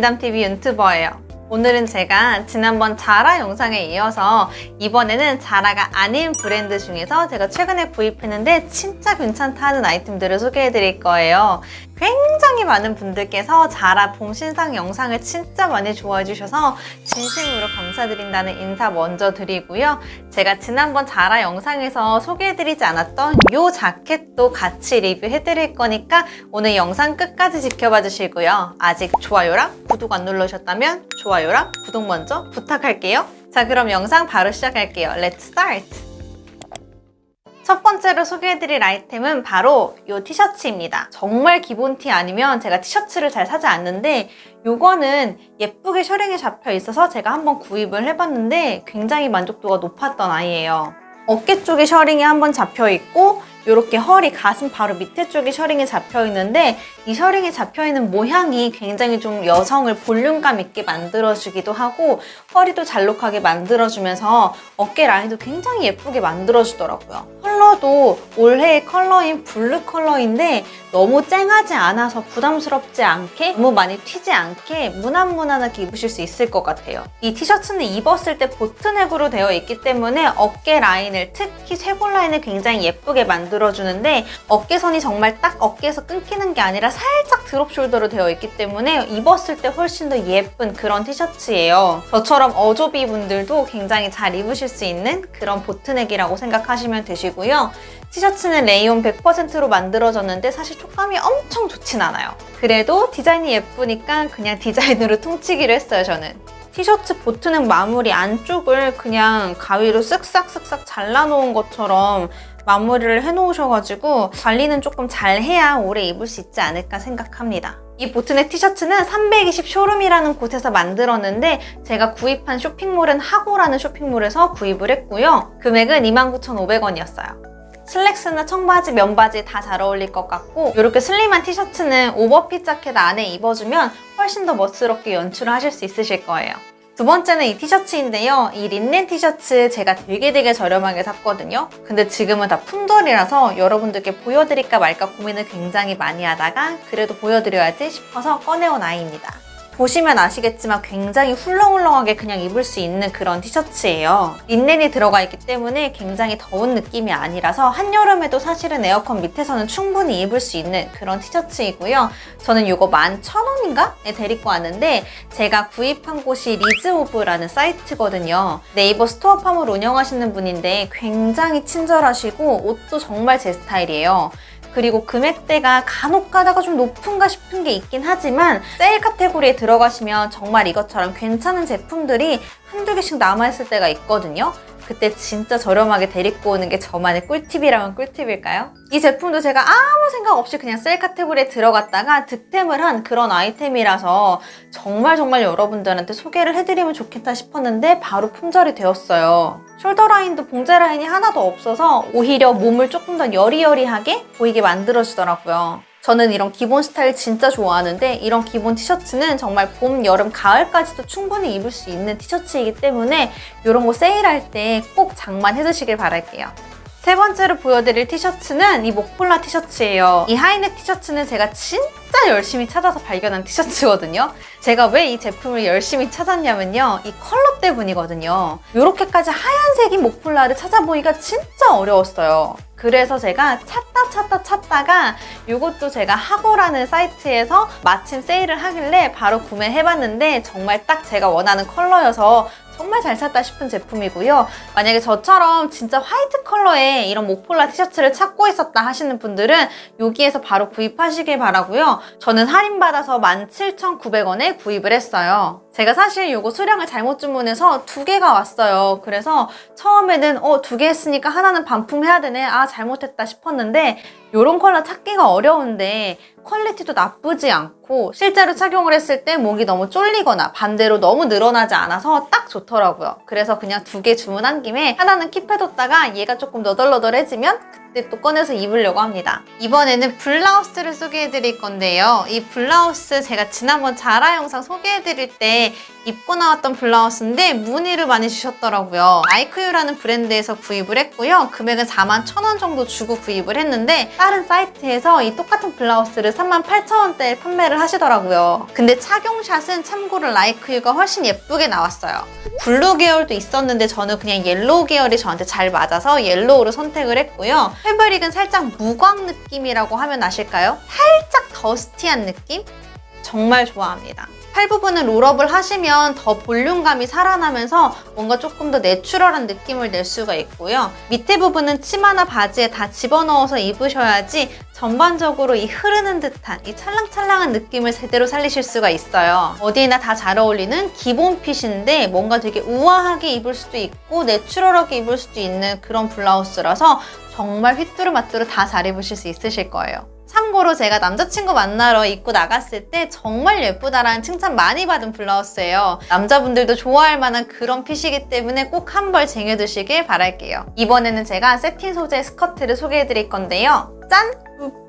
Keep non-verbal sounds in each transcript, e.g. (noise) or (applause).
인담TV 윤튜버예요. 오늘은 제가 지난번 자라 영상에 이어서 이번에는 자라가 아닌 브랜드 중에서 제가 최근에 구입했는데 진짜 괜찮다 하는 아이템들을 소개해 드릴 거예요. 굉장히 많은 분들께서 자라 봄 신상 영상을 진짜 많이 좋아해 주셔서 진심으로 감사드린다는 인사 먼저 드리고요. 제가 지난번 자라 영상에서 소개해드리지 않았던 이 자켓도 같이 리뷰해드릴 거니까 오늘 영상 끝까지 지켜봐 주시고요. 아직 좋아요랑 구독 안 누르셨다면 좋아요랑 구독 먼저 부탁할게요. 자 그럼 영상 바로 시작할게요. Let's start! 첫 번째로 소개해드릴 아이템은 바로 이 티셔츠입니다. 정말 기본 티 아니면 제가 티셔츠를 잘 사지 않는데 이거는 예쁘게 셔링이 잡혀 있어서 제가 한번 구입을 해봤는데 굉장히 만족도가 높았던 아이예요. 어깨 쪽에 셔링이 한번 잡혀 있고 이렇게 허리, 가슴 바로 밑에 쪽에 셔링이 잡혀 있는데 이 셔링이 잡혀 있는 모양이 굉장히 좀 여성을 볼륨감 있게 만들어주기도 하고 허리도 잘록하게 만들어주면서 어깨 라인도 굉장히 예쁘게 만들어주더라고요. 컬러도 올해의 컬러인 블루 컬러인데 너무 쨍하지 않아서 부담스럽지 않게 너무 많이 튀지 않게 무난무난하게 입으실 수 있을 것 같아요. 이 티셔츠는 입었을 때 보트넥으로 되어 있기 때문에 어깨 라인을 특히 쇄골 라인을 굉장히 예쁘게 만들어주는데 어깨선이 정말 딱 어깨에서 끊기는 게 아니라 살짝 drop shoulder로 되어 있기 때문에 입었을 때 훨씬 더 예쁜 그런 티셔츠예요. 저처럼 어좁이 분들도 굉장히 잘 입으실 수 있는 그런 보트넥이라고 생각하시면 되시고요. 티셔츠는 레이온 100%로 만들어졌는데 사실 촉감이 엄청 좋진 않아요. 그래도 디자인이 예쁘니까 그냥 디자인으로 퉁치기로 했어요, 저는. 티셔츠 보트넥 마무리 안쪽을 그냥 가위로 쓱싹쓱싹 잘라놓은 것처럼 마무리를 해놓으셔가지고 관리는 조금 잘 해야 오래 입을 수 있지 않을까 생각합니다. 이 보트넥 티셔츠는 320 쇼룸이라는 곳에서 만들었는데 제가 구입한 쇼핑몰은 하고라는 쇼핑몰에서 구입을 했고요. 금액은 29,500원이었어요. 슬랙스나 청바지, 면바지 다 잘 어울릴 것 같고 이렇게 슬림한 티셔츠는 오버핏 자켓 안에 입어주면 훨씬 더 멋스럽게 연출을 하실 수 있으실 거예요. 두 번째는 이 티셔츠인데요. 이 린넨 티셔츠 제가 되게 되게 저렴하게 샀거든요. 근데 지금은 다 품절이라서 여러분들께 보여드릴까 말까 고민을 굉장히 많이 하다가 그래도 보여드려야지 싶어서 꺼내온 아이입니다. 보시면 아시겠지만 굉장히 훌렁훌렁하게 그냥 입을 수 있는 그런 티셔츠예요. 린넨이 들어가 있기 때문에 굉장히 더운 느낌이 아니라서 한여름에도 사실은 에어컨 밑에서는 충분히 입을 수 있는 그런 티셔츠이고요. 저는 이거 11,000원인가?에 데리고 왔는데 제가 구입한 곳이 리즈오브라는 사이트거든요. 네이버 스토어 팜을 운영하시는 분인데 굉장히 친절하시고 옷도 정말 제 스타일이에요. 그리고 금액대가 간혹 가다가 좀 높은가 싶은 게 있긴 하지만 세일 카테고리에 들어가시면 정말 이것처럼 괜찮은 제품들이 한두 개씩 남아있을 때가 있거든요. 그때 진짜 저렴하게 데리고 오는 게 저만의 꿀팁이라면 꿀팁일까요? 이 제품도 제가 아무 생각 없이 그냥 세일 카테고리에 들어갔다가 득템을 한 그런 아이템이라서 정말 정말 여러분들한테 소개를 해드리면 좋겠다 싶었는데 바로 품절이 되었어요. shoulder 라인도 봉제 라인이 하나도 없어서 오히려 몸을 조금 더 여리여리하게 보이게 만들어주더라고요. 저는 이런 기본 스타일 진짜 좋아하는데 이런 기본 티셔츠는 정말 봄, 여름, 가을까지도 충분히 입을 수 있는 티셔츠이기 때문에 이런 거 세일할 때 꼭 장만해 두시길 바랄게요. 세 번째로 보여드릴 티셔츠는 이 목폴라 티셔츠예요. 이 하이넥 티셔츠는 제가 진짜 열심히 찾아서 발견한 티셔츠거든요. 제가 왜 이 제품을 열심히 찾았냐면요. 이 컬러 때문이거든요. 이렇게까지 하얀색인 목폴라를 찾아보기가 진짜 어려웠어요. 그래서 제가 찾다 찾다 찾다가 이것도 제가 하고라는 사이트에서 마침 세일을 하길래 바로 구매해봤는데 정말 딱 제가 원하는 컬러여서 정말 잘 샀다 싶은 제품이고요. 만약에 저처럼 진짜 화이트 컬러의 이런 목폴라 티셔츠를 찾고 있었다 하시는 분들은 여기에서 바로 구입하시길 바라고요. 저는 할인받아서 17,900원에 구입을 했어요. 제가 사실 이거 수량을 잘못 주문해서 두 개가 왔어요. 그래서 처음에는 어, 두 개 했으니까 하나는 반품해야 되네. 아, 잘못했다 싶었는데 이런 컬러 찾기가 어려운데 퀄리티도 나쁘지 않고 실제로 착용을 했을 때 목이 너무 쫄리거나 반대로 너무 늘어나지 않아서 딱 좋더라고요. 그래서 그냥 두 개 주문한 김에 하나는 keep해뒀다가 얘가 조금 너덜너덜해지면 그때 또 꺼내서 입으려고 합니다. 이번에는 블라우스를 소개해드릴 건데요. 이 블라우스 제가 지난번 자라 영상 소개해드릴 때 입고 나왔던 블라우스인데 문의를 많이 주셨더라고요. 라이크유라는 브랜드에서 구입을 했고요. 금액은 4만 1천원 정도 주고 구입을 했는데 다른 사이트에서 이 똑같은 블라우스를 3만 8천원대에 판매를 하시더라고요. 근데 착용샷은 참고로 라이크유가 훨씬 예쁘게 나왔어요. 블루 계열도 있었는데 저는 그냥 옐로우 계열이 저한테 잘 맞아서 옐로우로 선택을 했고요. 패브릭은 살짝 무광 느낌이라고 하면 아실까요? 살짝 dusty한 느낌? 정말 좋아합니다. 팔 부분은 롤업을 하시면 더 볼륨감이 살아나면서 뭔가 조금 더 내추럴한 느낌을 낼 수가 있고요. 밑에 부분은 치마나 바지에 다 집어넣어서 입으셔야지 전반적으로 이 흐르는 듯한 이 찰랑찰랑한 느낌을 제대로 살리실 수가 있어요. 어디에나 다 잘 어울리는 기본 핏인데 뭔가 되게 우아하게 입을 수도 있고 내추럴하게 입을 수도 있는 그런 블라우스라서 정말 휘뚜루마뚜루 다 잘 입으실 수 있으실 거예요. 참고로 제가 남자친구 만나러 입고 나갔을 때 정말 예쁘다라는 칭찬 많이 받은 블라우스예요. 남자분들도 좋아할 만한 그런 핏이기 때문에 꼭 한 벌 쟁여두시길 바랄게요. 이번에는 제가 세틴 소재 스커트를 소개해드릴 건데요. 짠!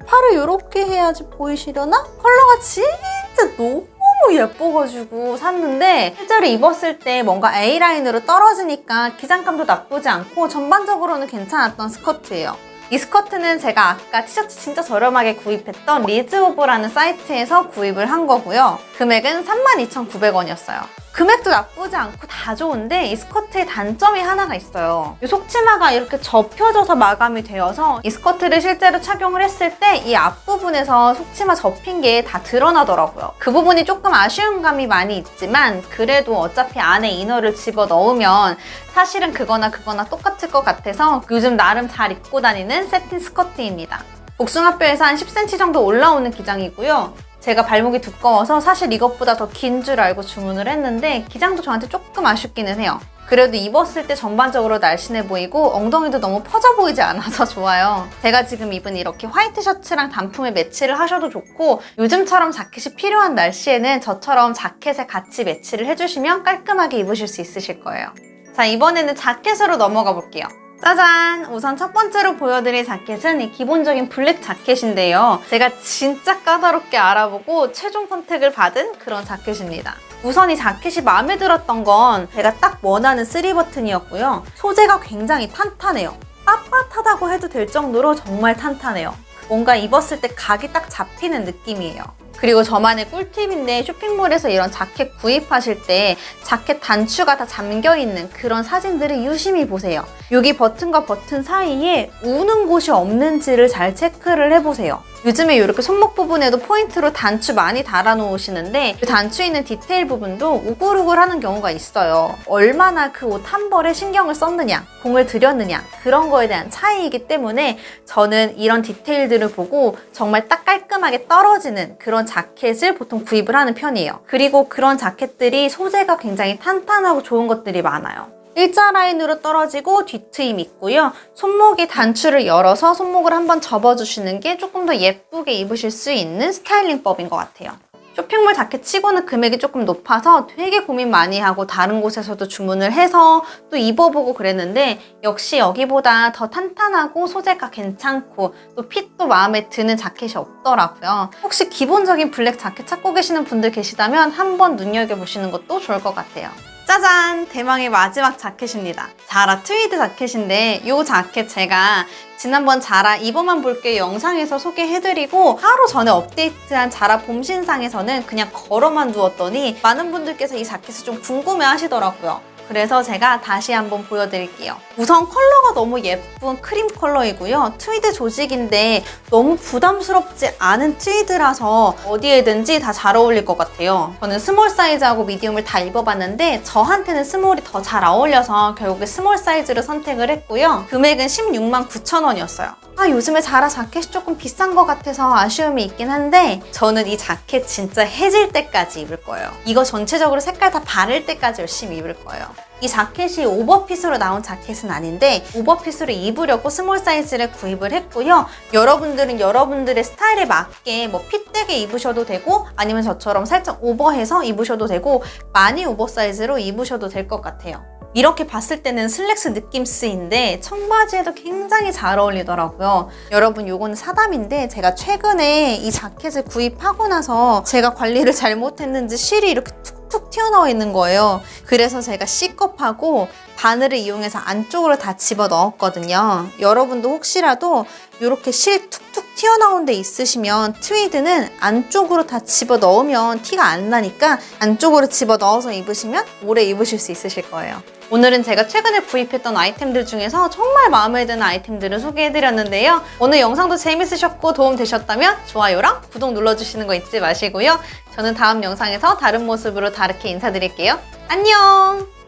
팔을 이렇게 해야지 보이시려나? 컬러가 진짜 너무 예뻐가지고 샀는데 실제로 입었을 때 뭔가 A라인으로 떨어지니까 기장감도 나쁘지 않고 전반적으로는 괜찮았던 스커트예요. 이 스커트는 제가 아까 티셔츠 진짜 저렴하게 구입했던 리즈오브라는 사이트에서 구입을 한 거고요. 금액은 32,900원이었어요. 금액도 나쁘지 않고 다 좋은데 이 스커트의 단점이 하나가 있어요. 이 속치마가 이렇게 접혀져서 마감이 되어서 이 스커트를 실제로 착용을 했을 때 이 앞부분에서 속치마 접힌 게 다 드러나더라고요. 그 부분이 조금 아쉬운 감이 많이 있지만 그래도 어차피 안에 inner를 집어 넣으면 사실은 그거나 그거나 똑같을 것 같아서 요즘 나름 잘 입고 다니는 세틴 스커트입니다. 복숭아뼈에서 한 10cm 정도 올라오는 기장이고요. 제가 발목이 두꺼워서 사실 이것보다 더 긴 줄 알고 주문을 했는데 기장도 저한테 조금 아쉽기는 해요. 그래도 입었을 때 전반적으로 날씬해 보이고 엉덩이도 너무 퍼져 보이지 않아서 (laughs) 좋아요. 제가 지금 입은 이렇게 화이트 셔츠랑 단품에 매치를 하셔도 좋고 요즘처럼 자켓이 필요한 날씨에는 저처럼 자켓에 같이 매치를 해주시면 깔끔하게 입으실 수 있으실 거예요. 자 이번에는 자켓으로 넘어가 볼게요. 짜잔! 우선 첫 번째로 보여드릴 자켓은 이 기본적인 블랙 자켓인데요. 제가 진짜 까다롭게 알아보고 최종 선택을 받은 그런 자켓입니다. 우선 이 자켓이 마음에 들었던 건 제가 딱 원하는 3버튼이었고요. 소재가 굉장히 탄탄해요. 빳빳하다고 해도 될 정도로 정말 탄탄해요. 뭔가 입었을 때 각이 딱 잡히는 느낌이에요. 그리고 저만의 꿀팁인데 쇼핑몰에서 이런 자켓 구입하실 때 자켓 단추가 다 잠겨있는 그런 사진들을 유심히 보세요. 여기 버튼과 버튼 사이에 우는 곳이 없는지를 잘 체크를 해보세요. 요즘에 이렇게 손목 부분에도 포인트로 단추 많이 달아 놓으시는데 그 단추 있는 디테일 부분도 우글우글하는 경우가 있어요. 얼마나 그 옷 한 벌에 신경을 썼느냐, 공을 들였느냐 그런 거에 대한 차이이기 때문에 저는 이런 디테일들을 보고 정말 딱 깔끔하게 떨어지는 그런 자켓을 보통 구입을 하는 편이에요. 그리고 그런 자켓들이 소재가 굉장히 탄탄하고 좋은 것들이 많아요. 일자 라인으로 떨어지고 뒤트임 있고요. 손목에 단추를 열어서 손목을 한번 접어주시는 게 조금 더 예쁘게 입으실 수 있는 스타일링법인 것 같아요. 쇼핑몰 자켓 치고는 금액이 조금 높아서 되게 고민 많이 하고 다른 곳에서도 주문을 해서 또 입어보고 그랬는데 역시 여기보다 더 탄탄하고 소재가 괜찮고 또 핏도 마음에 드는 자켓이 없더라고요. 혹시 기본적인 블랙 자켓 찾고 계시는 분들 계시다면 한번 눈여겨보시는 것도 좋을 것 같아요. 짜잔! 대망의 마지막 자켓입니다. 자라 트위드 자켓인데 이 자켓 제가 지난번 자라 입어만 볼게 영상에서 소개해드리고 하루 전에 업데이트한 자라 봄 신상에서는 그냥 걸어만 두었더니 많은 분들께서 이 자켓을 좀 궁금해 하시더라고요. 그래서 제가 다시 한번 보여드릴게요. 우선 컬러가 너무 예쁜 크림 컬러이고요. 트위드 조직인데 너무 부담스럽지 않은 트위드라서 어디에든지 다 잘 어울릴 것 같아요. 저는 small 사이즈하고 medium을 다 입어봤는데 저한테는 small이 더 잘 어울려서 결국에 small 사이즈를 선택을 했고요. 금액은 16만 9천 원이었어요. 아 요즘에 자라 자켓이 조금 비싼 것 같아서 아쉬움이 있긴 한데 저는 이 자켓 진짜 해질 때까지 입을 거예요. 이거 전체적으로 색깔 다 바랠 때까지 열심히 입을 거예요. 이 자켓이 overfit으로 나온 자켓은 아닌데 overfit으로 입으려고 small 사이즈를 구입을 했고요. 여러분들은 여러분들의 스타일에 맞게 뭐 fit되게 입으셔도 되고 아니면 저처럼 살짝 오버해서 입으셔도 되고 많이 oversize로 입으셔도 될 것 같아요. 이렇게 봤을 때는 슬랙스 느낌 스인데 청바지에도 굉장히 잘 어울리더라고요. 여러분 요거는 사담인데 제가 최근에 이 자켓을 구입하고 나서 제가 관리를 잘못했는지 실이 이렇게 툭 툭 튀어나와 있는 거예요. 그래서 제가 C컵하고 바늘을 이용해서 안쪽으로 다 집어 넣었거든요. 여러분도 혹시라도 이렇게 실 툭툭 튀어나온 데 있으시면 트위드는 안쪽으로 다 집어 넣으면 티가 안 나니까 안쪽으로 집어 넣어서 입으시면 오래 입으실 수 있으실 거예요. 오늘은 제가 최근에 구입했던 아이템들 중에서 정말 마음에 드는 아이템들을 소개해드렸는데요. 오늘 영상도 재밌으셨고 도움되셨다면 좋아요랑 구독 눌러주시는 거 잊지 마시고요. 저는 다음 영상에서 다른 모습으로 다르게 인사드릴게요. 안녕!